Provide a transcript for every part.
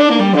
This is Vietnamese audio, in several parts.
Mm-hmm.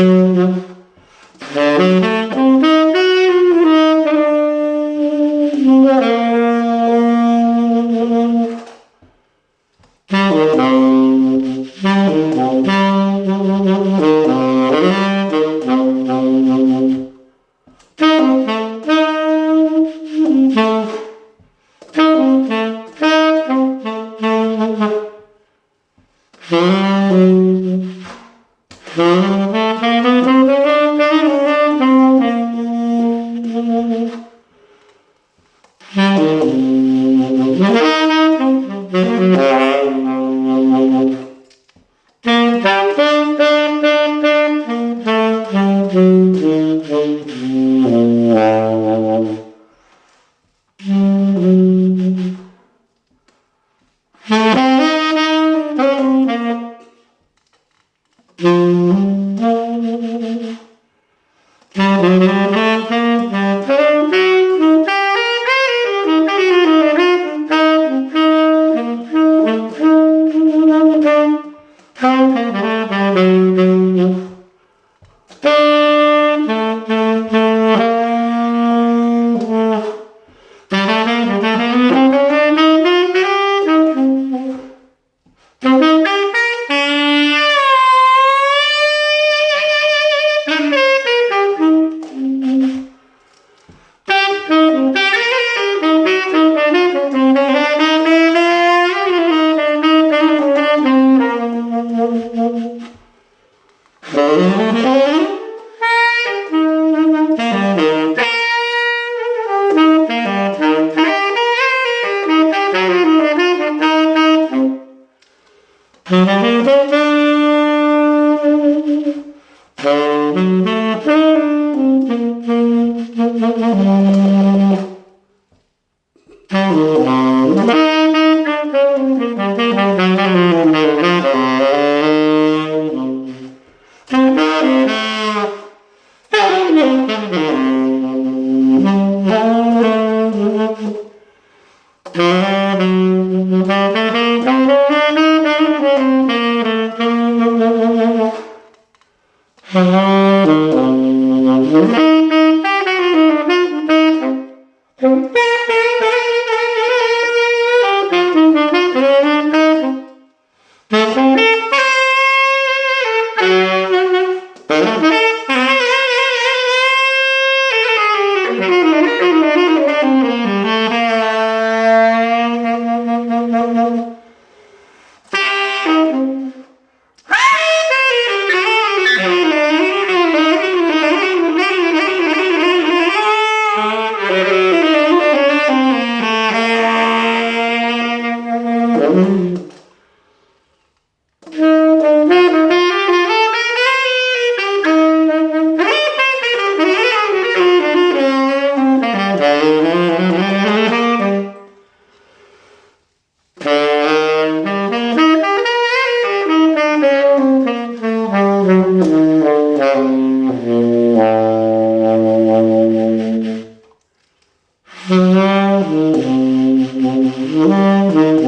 Mm-hmm. mm-hmm.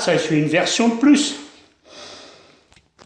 ça, fais une version de plus.